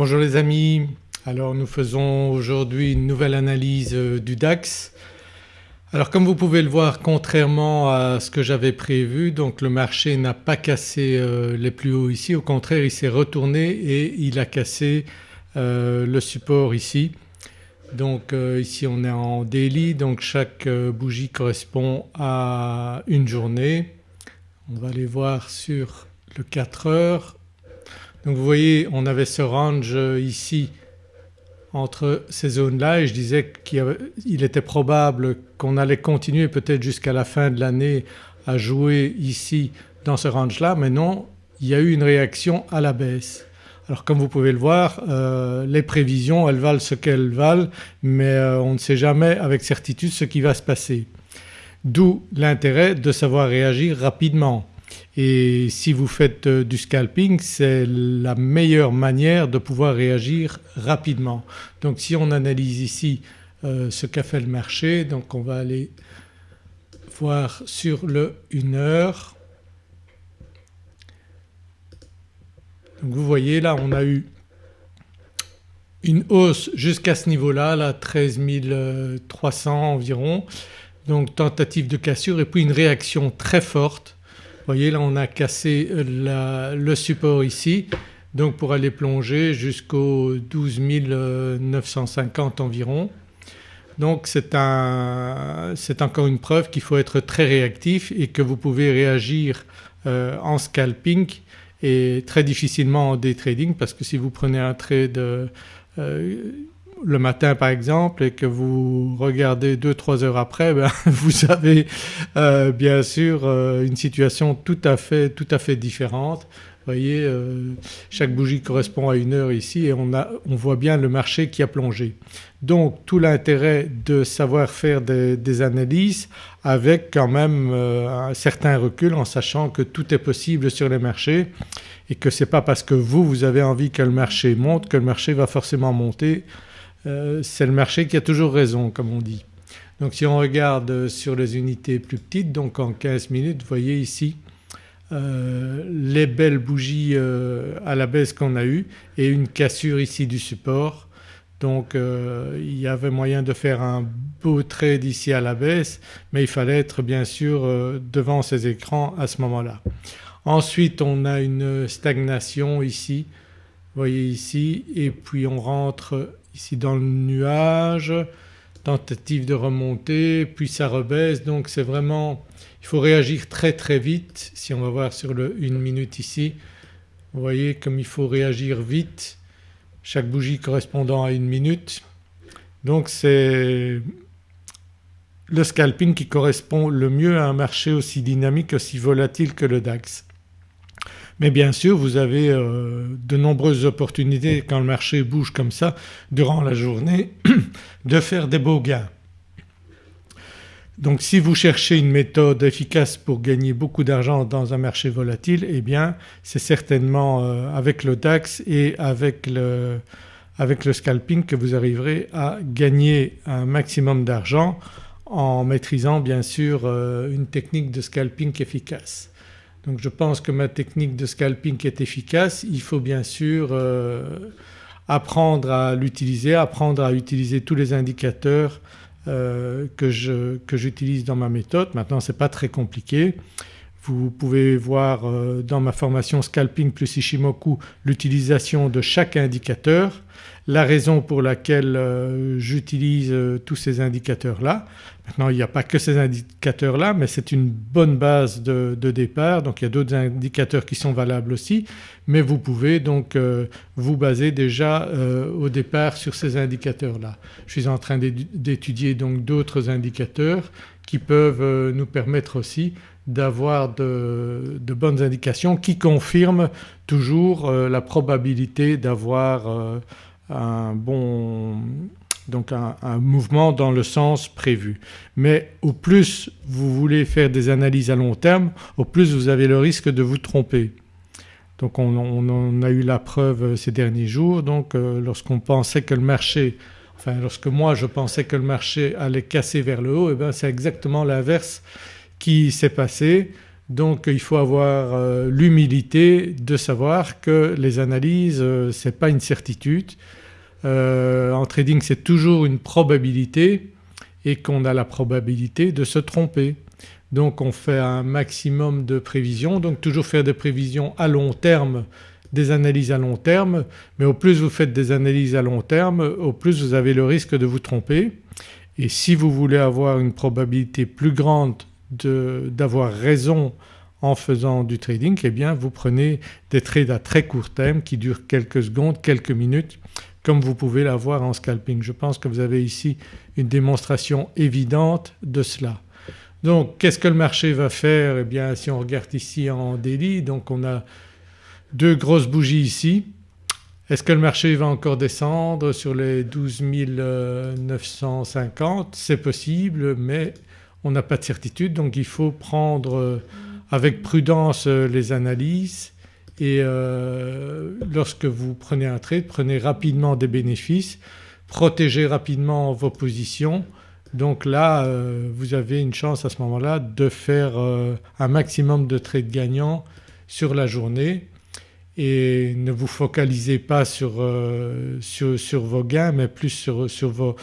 Bonjour les amis, alors nous faisons aujourd'hui une nouvelle analyse euh, du DAX. Alors comme vous pouvez le voir contrairement à ce que j'avais prévu donc le marché n'a pas cassé euh, les plus hauts ici au contraire il s'est retourné et il a cassé euh, le support ici. Donc ici on est en daily donc chaque bougie correspond à une journée. On va aller voir sur le 4 heures donc vous voyez on avait ce range ici entre ces zones-là et je disais qu'il était probable qu'on allait continuer peut-être jusqu'à la fin de l'année à jouer ici dans ce range-là mais non il y a eu une réaction à la baisse. Alors comme vous pouvez le voir euh, les prévisions elles valent ce qu'elles valent mais euh, on ne sait jamais avec certitude ce qui va se passer. D'où l'intérêt de savoir réagir rapidement. Et si vous faites euh, du scalping c'est la meilleure manière de pouvoir réagir rapidement. Donc si on analyse ici euh, ce qu'a fait le marché donc on va aller voir sur le 1 heure. Donc vous voyez là on a eu une hausse jusqu'à ce niveau-là, là 13 300 environ donc tentative de cassure et puis une réaction très forte voyez là on a cassé euh, le support ici donc pour aller plonger jusqu'au 12 950 environ. Donc c'est encore une preuve qu'il faut être très réactif et que vous pouvez réagir euh, en scalping et très difficilement en day trading parce que si vous prenez un trade euh, le matin par exemple et que vous regardez 2-3 heures après ben, vous avez euh, bien sûr euh, une situation tout à fait, tout à fait différente. Vous voyez euh, chaque bougie correspond à une heure ici et on, a, on voit bien le marché qui a plongé. Donc tout l'intérêt de savoir faire des, des, analyses avec quand même un certain recul en sachant que tout est possible sur les marchés et que ce n'est pas parce que vous, vous avez envie que le marché monte que le marché va forcément monter euh, c'est le marché qui a toujours raison comme on dit. Donc si on regarde sur les unités plus petites donc en 15 minutes vous voyez ici euh, les belles bougies euh, à la baisse qu'on a eues et une cassure ici du support. Donc il y avait moyen de faire un beau trade ici à la baisse mais il fallait être bien sûr devant ces écrans à ce moment-là. Ensuite on a une stagnation ici, vous voyez ici et puis on rentre ici dans le nuage, tentative de remonter puis ça rebaisse donc c'est vraiment il faut réagir très très vite. Si on va voir sur le 1 minute ici vous voyez comme il faut réagir vite chaque bougie correspondant à une minute. Donc c'est le scalping qui correspond le mieux à un marché aussi dynamique, aussi volatile que le DAX. Mais bien sûr vous avez euh, de nombreuses opportunités quand le marché bouge comme ça durant la journée de faire des beaux gains. Donc si vous cherchez une méthode efficace pour gagner beaucoup d'argent dans un marché volatile eh bien c'est certainement euh, avec le DAX et avec le, scalping que vous arriverez à gagner un maximum d'argent en maîtrisant bien sûr euh, une technique de scalping efficace. Donc je pense que ma technique de scalping est efficace, il faut bien sûr euh, apprendre à l'utiliser, apprendre à utiliser tous les indicateurs euh, que j'utilise dans ma méthode. Maintenant ce n'est pas très compliqué. Vous pouvez voir euh, dans ma formation Scalping plus Ishimoku l'utilisation de chaque indicateur, la raison pour laquelle euh, j'utilise euh, tous ces indicateurs-là. Maintenant il n'y a pas que ces indicateurs-là mais c'est une bonne base de, départ donc il y a d'autres indicateurs qui sont valables aussi mais vous pouvez donc vous baser déjà au départ sur ces indicateurs-là. Je suis en train d'étudier donc d'autres indicateurs qui peuvent nous permettre aussi d'avoir de, bonnes indications qui confirment toujours euh, la probabilité d'avoir euh, un bon donc un, mouvement dans le sens prévu. Mais au plus vous voulez faire des analyses à long terme au plus vous avez le risque de vous tromper. Donc on, en a eu la preuve ces derniers jours donc euh, lorsqu'on pensait que le marché enfin lorsque moi je pensais que le marché allait casser vers le haut et eh bien c'est exactement l'inverse qui s'est passé. Donc il faut avoir euh, l'humilité de savoir que les analyses euh, ce n'est pas une certitude. Euh, en trading c'est toujours une probabilité et qu'on a la probabilité de se tromper. Donc on fait un maximum de prévisions, donc toujours faire des prévisions à long terme, des analyses à long terme mais au plus vous faites des analyses à long terme au plus vous avez le risque de vous tromper et si vous voulez avoir une probabilité plus grande d'avoir raison en faisant du trading eh bien vous prenez des trades à très court terme qui durent quelques secondes, quelques minutes comme vous pouvez l'avoir en scalping. Je pense que vous avez ici une démonstration évidente de cela. Donc qu'est-ce que le marché va faire? Eh bien si on regarde ici en daily donc on a deux grosses bougies ici. Est-ce que le marché va encore descendre sur les 12 950 C'est possible mais on n'a pas de certitude donc il faut prendre euh, avec prudence euh, les analyses et euh, lorsque vous prenez un trade prenez rapidement des bénéfices, protégez rapidement vos positions. Donc là vous avez une chance à ce moment-là de faire un maximum de trades gagnants sur la journée et ne vous focalisez pas sur, sur, vos gains mais plus sur, sur vos,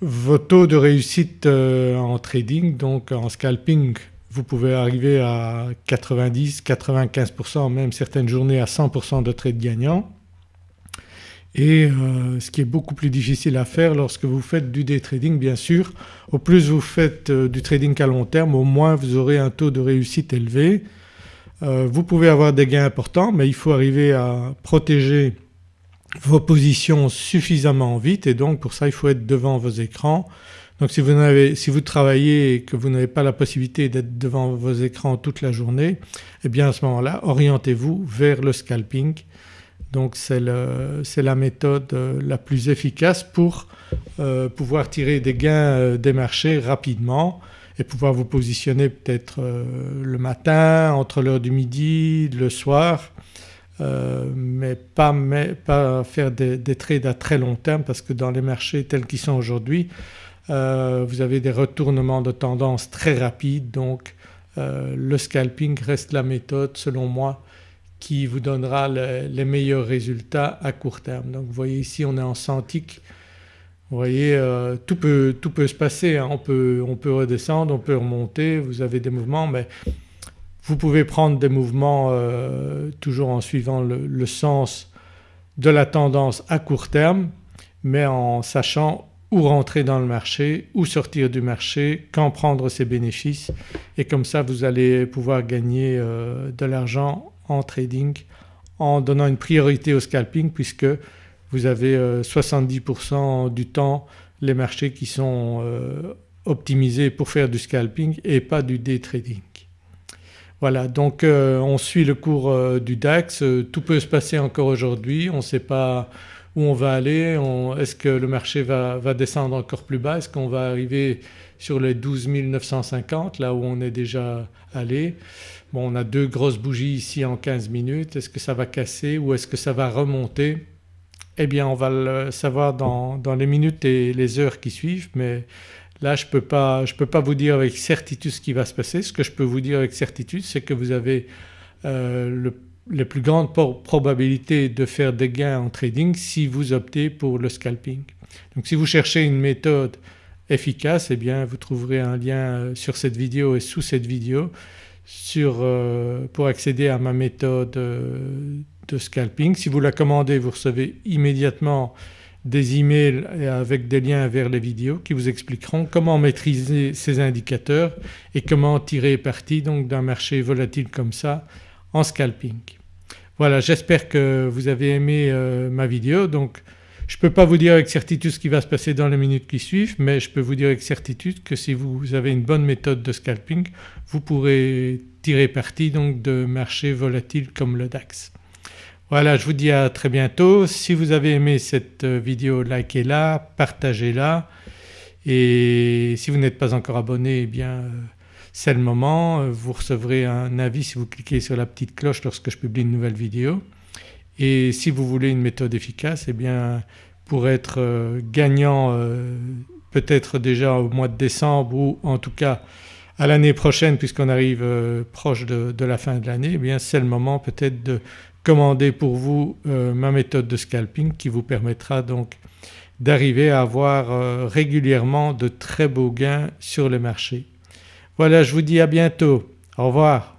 vos taux de réussite euh, en trading donc en scalping vous pouvez arriver à 90, 95% même certaines journées à 100% de trades gagnants et euh, ce qui est beaucoup plus difficile à faire lorsque vous faites du day trading bien sûr. Au plus vous faites euh, du trading à long terme au moins vous aurez un taux de réussite élevé. vous pouvez avoir des gains importants mais il faut arriver à protéger vos positions suffisamment vite et donc pour ça il faut être devant vos écrans. Donc si vous, avez, si vous travaillez et que vous n'avez pas la possibilité d'être devant vos écrans toute la journée eh bien à ce moment-là orientez-vous vers le scalping. Donc c'est la méthode euh, la plus efficace pour euh, pouvoir tirer des gains euh, des marchés rapidement et pouvoir vous positionner peut-être le matin, entre l'heure du midi, le soir euh, mais, pas, faire des, trades à très long terme parce que dans les marchés tels qu'ils sont aujourd'hui euh, vous avez des retournements de tendance très rapides donc euh, le scalping reste la méthode selon moi qui vous donnera les meilleurs résultats à court terme. Donc vous voyez ici on est en Santique, vous voyez tout, peut, tout, peut, se passer, hein. on, peut, on peut redescendre, on peut remonter, vous avez des mouvements mais vous pouvez prendre des mouvements euh, toujours en suivant le, sens de la tendance à court terme mais en sachant où rentrer dans le marché, où sortir du marché, quand prendre ses bénéfices et comme ça vous allez pouvoir gagner euh, de l'argent en trading en donnant une priorité au scalping puisque vous avez 70% euh, du temps les marchés qui sont optimisés pour faire du scalping et pas du day trading. Voilà donc euh, on suit le cours euh, du DAX, euh, tout peut se passer encore aujourd'hui, on ne sait pas où on va aller, est-ce que le marché va, descendre encore plus bas, est-ce qu'on va arriver sur les 12 950 là où on est déjà allé? Bon on a deux grosses bougies ici en 15 minutes, est-ce que ça va casser ou est-ce que ça va remonter? Eh bien on va le savoir dans, dans les minutes et les heures qui suivent mais Là je ne peux, pas, peux pas vous dire avec certitude ce qui va se passer. Ce que je peux vous dire avec certitude c'est que vous avez euh, les plus grandes probabilités de faire des gains en trading si vous optez pour le scalping. Donc si vous cherchez une méthode efficace eh bien vous trouverez un lien euh, sur cette vidéo et sous cette vidéo euh, pour accéder à ma méthode de scalping. Si vous la commandez vous recevez immédiatement des emails avec des liens vers les vidéos qui vous expliqueront comment maîtriser ces indicateurs et comment tirer parti donc d'un marché volatile comme ça en scalping. Voilà j'espère que vous avez aimé euh, ma vidéo donc je ne peux pas vous dire avec certitude ce qui va se passer dans les minutes qui suivent mais je peux vous dire avec certitude que si vous avez une bonne méthode de scalping vous pourrez tirer parti donc de marchés volatiles comme le DAX. Voilà je vous dis à très bientôt. Si vous avez aimé cette euh, vidéo likez-la, partagez-la et si vous n'êtes pas encore abonné eh bien euh, c'est le moment. Euh, vous recevrez un avis si vous cliquez sur la petite cloche lorsque je publie une nouvelle vidéo. Et si vous voulez une méthode efficace eh bien pour être gagnant peut-être déjà au mois de décembre ou en tout cas à l'année prochaine puisqu'on arrive proche de, la fin de l'année eh bien c'est le moment peut-être de pour vous euh, ma méthode de scalping qui vous permettra donc d'arriver à avoir euh, régulièrement de très beaux gains sur le marché. Voilà je vous dis à bientôt, au revoir.